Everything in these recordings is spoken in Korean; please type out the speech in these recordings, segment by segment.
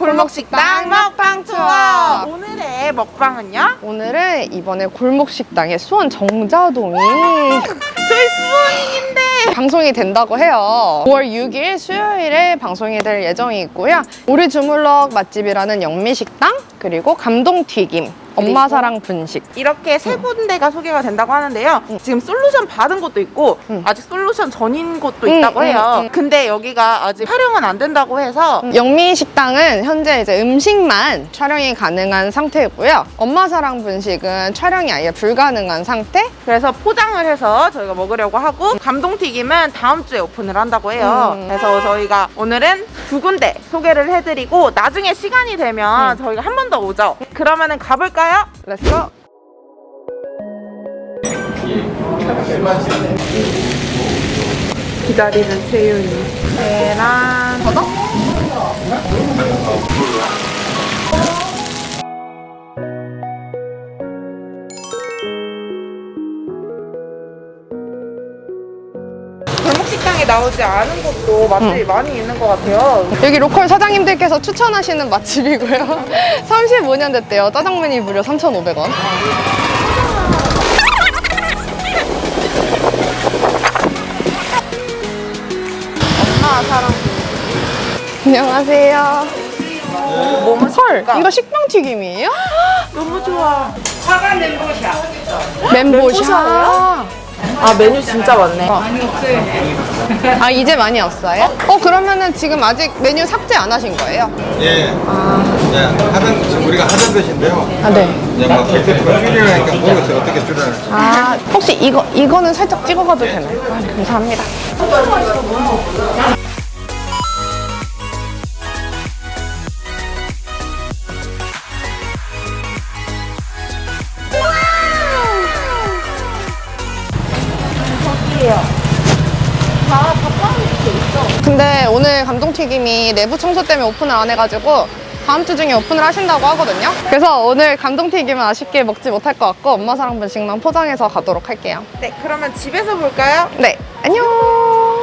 골목식당 먹방 투어 오늘의 먹방은요? 오늘은 이번에 골목식당의 수원 정자동이 저희 수원인인데 방송이 된다고 해요. 5월 6일 수요일에 방송이 될 예정이고요. 우리 주물럭 맛집이라는 영미식당 그리고 감동튀김, 엄마 사랑 분식 이렇게 세 군데가 소개가 된다고 하는데요 지금 솔루션 받은 곳도 있고 응. 아직 솔루션 전인 곳도 응, 있다고 응, 해요 응. 근데 여기가 아직 촬영은 안 된다고 해서 영미식당은 현재 이제 음식만 촬영이 가능한 상태고요. 엄마 사랑 분식은 촬영이 아예 불가능한 상태. 그래서 포장을 해서 저희가 먹으려고 하고 감동튀김은 다음 주에 오픈을 한다고 해요. 음. 그래서 저희가 오늘은 두 군데 소개를 해드리고 나중에 시간이 되면 음. 저희가 한 번 더 오죠. 그러면은 가볼까요? Let's go! 기다리는 채윤이. 계란. 더덕? 나오지 않은 곳도 맛집이 많이 있는 것 같아요. 여기 로컬 사장님들께서 추천하시는 맛집이고요. 35년 됐대요. 짜장면이 무려 3,500원. 엄마 사랑. 안녕하세요. 뭐뭐 헐, 이거 식빵 튀김이에요? 너무 좋아. 멘보샤. 아 메뉴 진짜 많네. 아, 이제 많이 없어요? 어, 그러면은 지금 아직 메뉴 삭제 안 하신 거예요? 예. 예, 하던, 지금 우리가 하던 것인데요. 아, 네. 이제 뭐 백대표가 줄이려니까 모르겠어요. 어떻게 줄여야 아, 혹시 이거, 이거는 살짝 찍어가도 되나요? 아, 감사합니다. 다 밥빵이 이렇게 있어. 근데 오늘 감동튀김이 내부 청소 때문에 오픈을 안 해가지고 다음 주 중에 오픈을 하신다고 하거든요. 그래서 오늘 감동튀김은 아쉽게 먹지 못할 것 같고 엄마 사랑 분식만 포장해서 가도록 할게요. 네, 그러면 집에서 볼까요? 네, 안녕.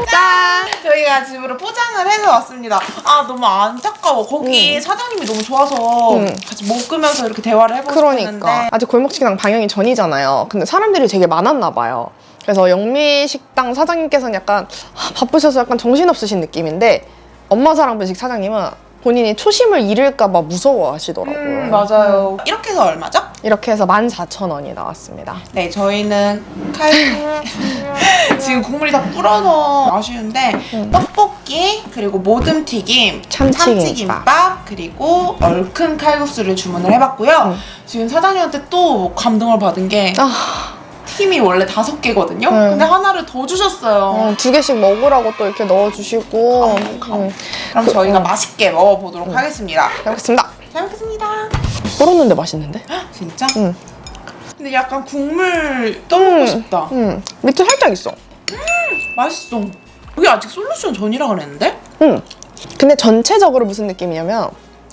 짠. 저희가 집으로 포장을 해서 왔습니다. 아 너무 안타까워. 거기 사장님이 너무 좋아서 음. 같이 먹으면서 이렇게 대화를 해보고 그러니까 싶었는데 아직 골목식당 방영이 전이잖아요. 근데 사람들이 되게 많았나 봐요. 그래서 영미식당 사장님께서는 약간 아, 바쁘셔서 약간 정신없으신 느낌인데 엄마 사랑 분식 사장님은 본인이 초심을 잃을까 봐 무서워하시더라고요. 음, 맞아요. 이렇게 해서 얼마죠? 이렇게 해서 14,000원이 나왔습니다. 네, 저희는 칼 지금 국물이 다 불어서 아쉬운데 떡볶이 그리고 모듬튀김, 참치김밥. 참치김밥 그리고 얼큰 칼국수를 주문을 해봤고요. 음. 지금 사장님한테 또 감동을 받은 게 아, 팀이 원래 다섯 개거든요. 음. 근데 하나를 더 주셨어요. 어, 두 개씩 먹으라고 또 이렇게 넣어주시고. 음, 그럼 저희가 맛있게 먹어보도록 하겠습니다. 잘 먹겠습니다. 잘 먹겠습니다. 썰었는데 맛있는데? 진짜? 응. 근데 약간 국물 떠먹고 음. 싶다. 음, 밑에 살짝 있어. 맛있어. 여기 아직 솔루션 전이라 그랬는데? 음. 근데 전체적으로 무슨 느낌이냐면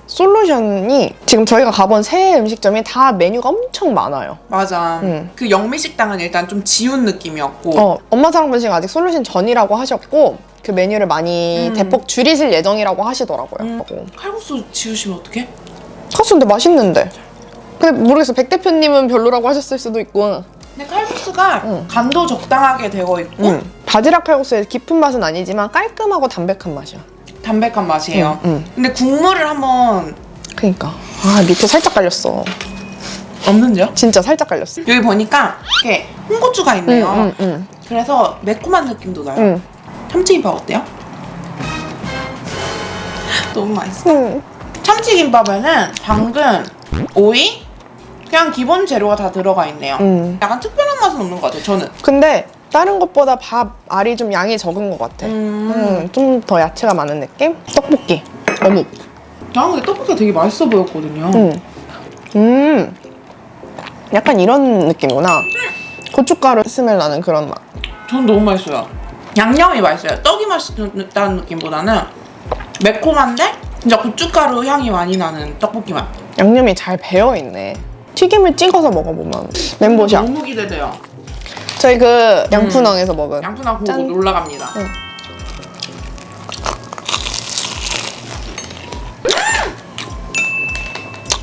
솔루션이 지금 저희가 가본 새 음식점이 다 메뉴가 엄청 많아요. 맞아. 음. 그 영미식당은 일단 좀 지운 느낌이었고 어, 엄마 사랑 분식 아직 솔루션 전이라고 하셨고 그 메뉴를 많이 음. 대폭 줄이실 예정이라고 하시더라고요. 음. 어. 칼국수 지우시면 어떡해? 카스 근데 맛있는데. 근데 모르겠어. 백 대표님은 별로라고 하셨을 수도 있고. 근데 칼국수가 음. 간도 적당하게 되어 있고 음. 바지락 칼국수의 깊은 맛은 아니지만 깔끔하고 담백한 맛이야. 담백한 맛이에요. 음, 음. 근데 국물을 한번 그니까. 아, 밑에 살짝 깔렸어. 없는데요? 진짜 살짝 깔렸어. 여기 보니까 이렇게 홍고추가 있네요. 응, 응, 그래서 매콤한 느낌도 나요. 응. 참치김밥 어때요? 너무 맛있어. 응. 참치김밥에는 당근, 오이, 그냥 기본 재료가 다 들어가 있네요. 응. 약간 특별한 맛은 없는 것 같아요, 저는. 근데 다른 것보다 밥 알이 좀 양이 적은 것 같아. 음. 음, 좀더 야채가 많은 느낌? 떡볶이. 어묵. 난 근데 떡볶이가 되게 맛있어 보였거든요. 음. 음. 약간 이런 느낌이구나. 고춧가루 스멜 나는 그런 맛. 전 너무 맛있어요. 양념이 맛있어요. 떡이 맛있다는 느낌보다는 매콤한데 진짜 고춧가루 향이 많이 나는 떡볶이 맛. 양념이 잘 배어 있네. 튀김을 찍어서 먹어보면 멘보샤. 너무 기대돼요. 저희 그 양푼왕에서 먹은. 양푼하고 음. 짠. 올라갑니다. 응.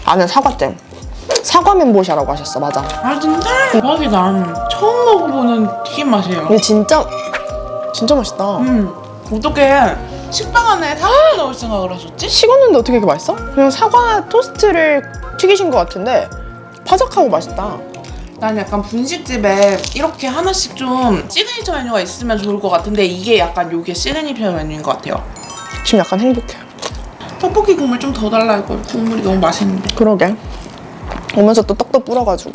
안에 사과잼. 사과 멘보샤라고 하셨어, 맞아. 아 진짜 대박이다. 처음 먹어보는 튀김 맛이에요. 근데 진짜 진짜 맛있다. 음 어떻게 식빵 안에 사과를 넣을 생각을 하셨지? 식었는데 어떻게 이렇게 맛있어? 그냥 사과 토스트를 튀기신 것 같은데 바삭하고 맛있다. 난 약간 분식집에 이렇게 하나씩 좀 시그니처 메뉴가 있으면 좋을 것 같은데 이게 약간 요게 시그니처 메뉴인 것 같아요. 지금 약간 행복해. 떡볶이 국물 좀 더 달라 이걸 국물이 너무 맛있는데. 그러게. 오면서 또 떡도 뿌려가지고.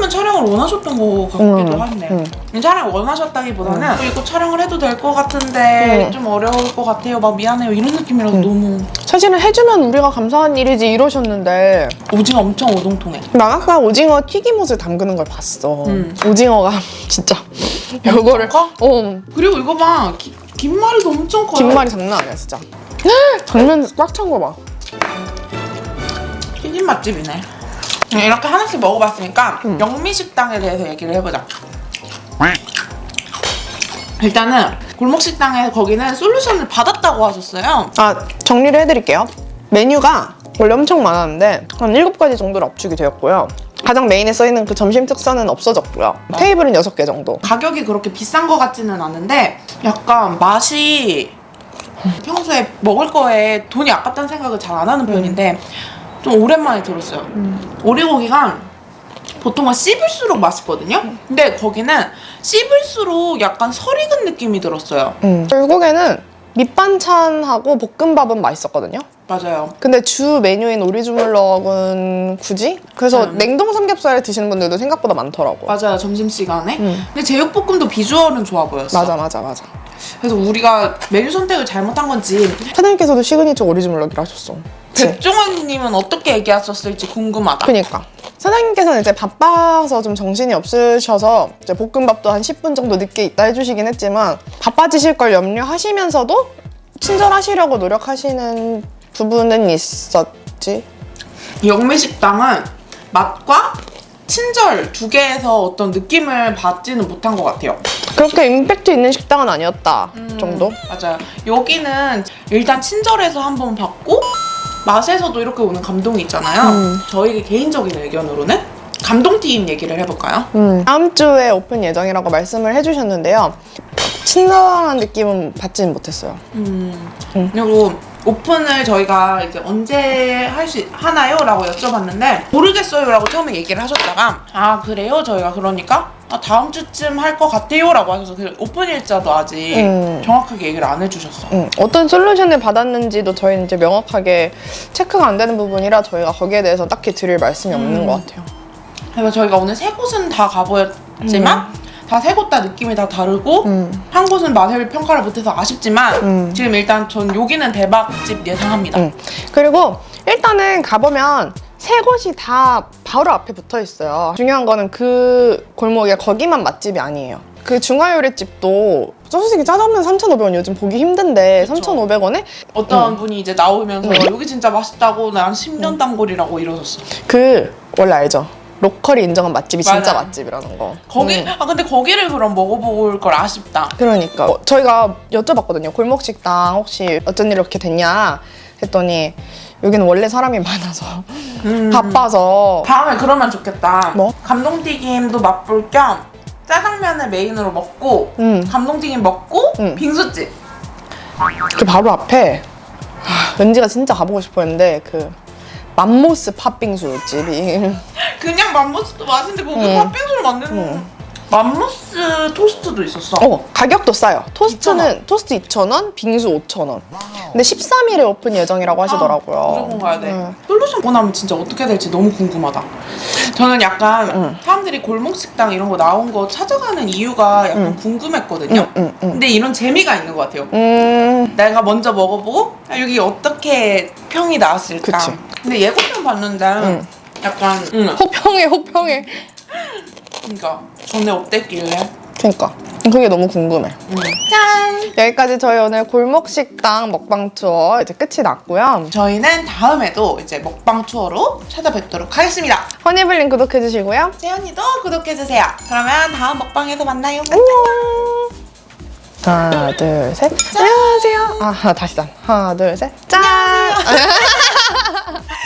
사장님은 촬영을 원하셨던 거 같기도 음, 하네. 음. 촬영 원하셨다기보다는 어, 이거 촬영을 해도 될 것 같은데 음. 좀 어려울 것 같아요. 막 미안해요 이런 느낌이라서 음. 너무 사실은 해주면 우리가 감사한 일이지 이러셨는데 오징어 엄청 오동통해. 나 아까 오징어 튀김옷을 담그는 걸 봤어. 음. 오징어가 진짜 요거를 커? 어 그리고 이거 봐 기- 김말이도 엄청 커요. 김말이 장난 아니야 진짜. 당면 꽉찬 거 봐. 튀김 맛집이네. 네, 이렇게 하나씩 먹어봤으니까 음. 영미식당에 대해서 얘기를 해보자. 일단은 골목식당에 거기는 솔루션을 받았다고 하셨어요. 아 정리를 해드릴게요. 메뉴가 원래 엄청 많았는데 한 7가지 정도로 압축이 되었고요. 가장 메인에 써있는 그 점심 특선은 없어졌고요. 테이블은 6개 정도. 가격이 그렇게 비싼 것 같지는 않은데 약간 맛이 평소에 먹을 거에 돈이 아깝다는 생각을 잘 안 하는 편인데 좀 오랜만에 들었어요. 오리고기가 보통은 씹을수록 맛있거든요. 근데 거기는 씹을수록 약간 설익은 느낌이 들었어요. 음. 결국에는 밑반찬하고 볶음밥은 맛있었거든요. 맞아요. 근데 주 메뉴인 오리주물럭은 굳이? 그래서 음. 냉동 삼겹살을 드시는 분들도 생각보다 많더라고. 맞아요. 점심시간에. 음. 근데 제육볶음도 비주얼은 좋아 보였어. 맞아 맞아 맞아. 그래서 우리가 메뉴 선택을 잘못한 건지 사장님께서도 시그니처 오리주물럭이라 하셨어. 백종원님은 어떻게 얘기하셨을지 궁금하다. 그니까. 사장님께서는 이제 바빠서 좀 정신이 없으셔서 이제 볶음밥도 한 10분 정도 늦게 있다 해주시긴 했지만 바빠지실 걸 염려하시면서도 친절하시려고 노력하시는 부분은 있었지. 영미식당은 맛과 친절 두 개에서 어떤 느낌을 받지는 못한 것 같아요. 그렇게 임팩트 있는 식당은 아니었다 정도? 맞아요. 여기는 일단 친절해서 한번 받고 맛에서도 이렇게 오는 감동이 있잖아요. 음. 저희 개인적인 의견으로는 감동튀김 얘기를 해볼까요? 음. 다음 주에 오픈 예정이라고 말씀을 해주셨는데요. 친절한 느낌은 받지는 못했어요. 음. 음. 그리고 오픈을 저희가 이제 언제 할 수 하나요? 라고 여쭤봤는데 모르겠어요 라고 처음에 얘기를 하셨다가 아 그래요? 저희가 그러니까 아, 다음 주쯤 할 것 같아요 라고 하셔서 그 오픈 일자도 아직 음. 정확하게 얘기를 안 해주셨어 음, 어떤 솔루션을 받았는지도 저희는 이제 명확하게 체크가 안 되는 부분이라 저희가 거기에 대해서 딱히 드릴 말씀이 없는 음. 것 같아요. 그래서 저희가 오늘 세 곳은 다 가보였지만 다 세 곳 다 느낌이 다 다르고 음. 한 곳은 맛을 평가를 못해서 아쉽지만 음. 지금 일단 전 여기는 대박집 예상합니다 음. 그리고 일단은 가보면 세 곳이 다 바로 앞에 붙어 있어요. 중요한 거는 그 골목에 거기만 맛집이 아니에요. 그 중화요리집도 솔직히 짜장면 3,500원 요즘 보기 힘든데 그쵸. 3,500원에 어떤 음. 분이 이제 나오면서 음. 여기 진짜 맛있다고 난 10년 단골이라고 이러셨어 그 원래 알죠? 로컬이 인정한 맛집이 진짜 맞아요. 맛집이라는 거. 거기 음. 아 근데 거기를 그럼 먹어볼 걸 아쉽다. 그러니까 어, 저희가 여쭤봤거든요. 골목 식당 혹시 어쩐 일 이렇게 됐냐 했더니 여기는 원래 사람이 많아서 음. 바빠서 다음에 그러면 좋겠다. 뭐? 감동튀김도 맛볼 겸 짜장면을 메인으로 먹고 음. 감동튀김 먹고 음. 빙수집. 그 바로 앞에 하, 왠지가 진짜 가보고 싶었는데 그 맘모스 팥빙수 집이 그냥 맘모스도 맛있는데 거기 음. 팥빙수를 만드는 맘모스 토스트도 있었어. 어 가격도 싸요. 토스트는 토스트 2,000원, 빙수 5,000원. 근데 13일에 오픈 예정이라고 하시더라고요. 아, 무조건 가야 돼. 네. 솔루션 보나면 진짜 어떻게 될지 너무 궁금하다. 저는 약간 응. 사람들이 골목 식당 이런 거 나온 거 찾아가는 이유가 약간 응. 궁금했거든요. 응, 응, 응. 근데 이런 재미가 있는 것 같아요. 음, 내가 먼저 먹어보고 아, 여기 어떻게 평이 나왔을까. 그치. 근데 예고편 봤는데 응. 약간 응. 호평해 호평해. 그러니까 전에 어땠길래? 그러니까 그게 너무 궁금해. 응. 짠. 여기까지 저희 오늘 골목 식당 먹방 투어 이제 끝이 났고요. 저희는 다음에도 이제 먹방 투어로 찾아뵙도록 하겠습니다. 허니블링 구독해주시고요. 재현이도 구독해주세요. 그러면 다음 먹방에서 만나요. 안녕. 하나 둘 셋. 안녕하세요. 아 다시 짠. 하나 둘 셋. 짠.